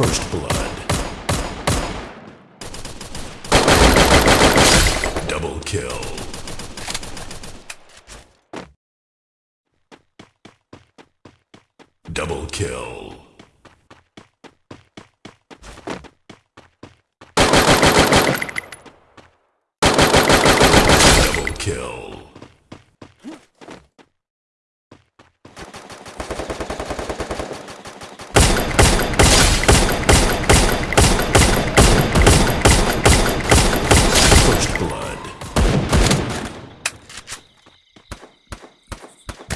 First blood. Double kill. Double kill. Double kill. First blood.